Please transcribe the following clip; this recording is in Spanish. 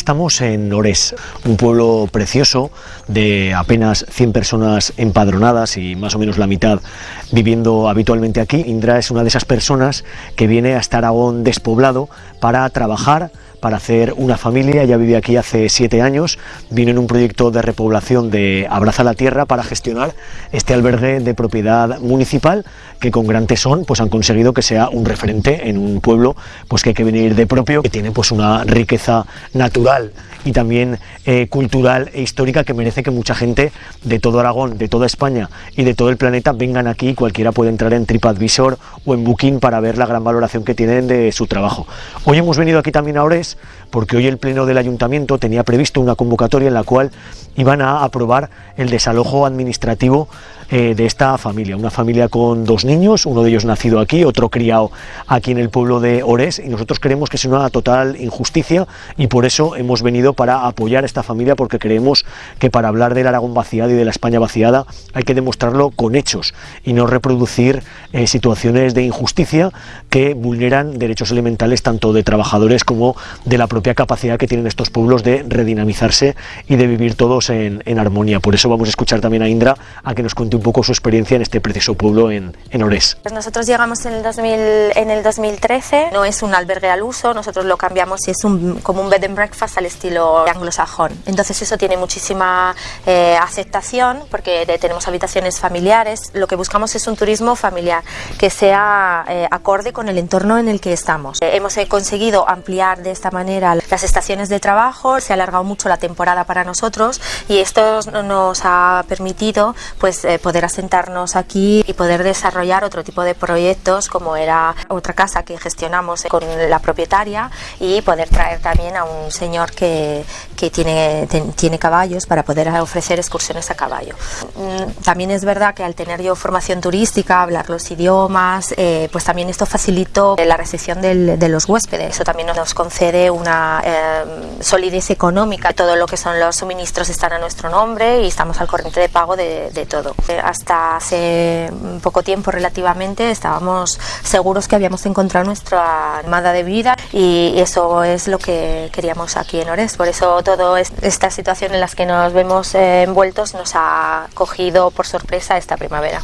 estamos en Ores, un pueblo precioso de apenas 100 personas empadronadas y más o menos la mitad viviendo habitualmente aquí. Indra es una de esas personas que viene hasta Aragón despoblado para trabajar, para hacer una familia, ya vive aquí hace siete años, vino en un proyecto de repoblación de Abraza la Tierra para gestionar este albergue de propiedad municipal que con gran tesón pues han conseguido que sea un referente en un pueblo pues que hay que venir de propio, que tiene pues una riqueza natural y también eh, cultural e histórica que merece que mucha gente de todo Aragón, de toda España y de todo el planeta vengan aquí, cualquiera puede entrar en TripAdvisor o en Booking para ver la gran valoración que tienen de su trabajo. Hoy hemos venido aquí también a Ores porque hoy el Pleno del Ayuntamiento tenía previsto una convocatoria en la cual iban a aprobar el desalojo administrativo eh, de esta familia, una familia con dos niños, uno de ellos nacido aquí, otro criado aquí en el pueblo de Ores y nosotros creemos que es una total injusticia y por eso hemos venido para apoyar a esta familia porque creemos que para hablar del Aragón vaciado y de la España vaciada hay que demostrarlo con hechos y no reproducir eh, situaciones de injusticia que vulneran derechos elementales tanto de trabajadores como de la propia capacidad que tienen estos pueblos de redinamizarse y de vivir todos en, en armonía. Por eso vamos a escuchar también a Indra a que nos cuente un poco su experiencia en este precioso pueblo en, en Ores. Pues nosotros llegamos en el, 2000, en el 2013, no es un albergue al uso, nosotros lo cambiamos y es un, como un bed and breakfast al estilo anglosajón. Entonces eso tiene muchísima eh, aceptación porque tenemos habitaciones familiares, lo que buscamos es un turismo familiar que sea eh, acorde con el entorno en el que estamos. Eh, hemos conseguido ampliar de esta manera las estaciones de trabajo, se ha alargado mucho la temporada para nosotros y esto nos ha permitido pues poder poder asentarnos aquí y poder desarrollar otro tipo de proyectos como era otra casa que gestionamos con la propietaria y poder traer también a un señor que, que tiene, tiene caballos para poder ofrecer excursiones a caballo. Mm, también es verdad que al tener yo formación turística, hablar los idiomas, eh, pues también esto facilitó la recepción del, de los huéspedes. Eso también nos concede una eh, solidez económica. Todo lo que son los suministros están a nuestro nombre y estamos al corriente de pago de, de todo hasta hace poco tiempo relativamente estábamos seguros que habíamos encontrado nuestra armada de vida y eso es lo que queríamos aquí en Ores. Por eso toda esta situación en la que nos vemos envueltos nos ha cogido por sorpresa esta primavera.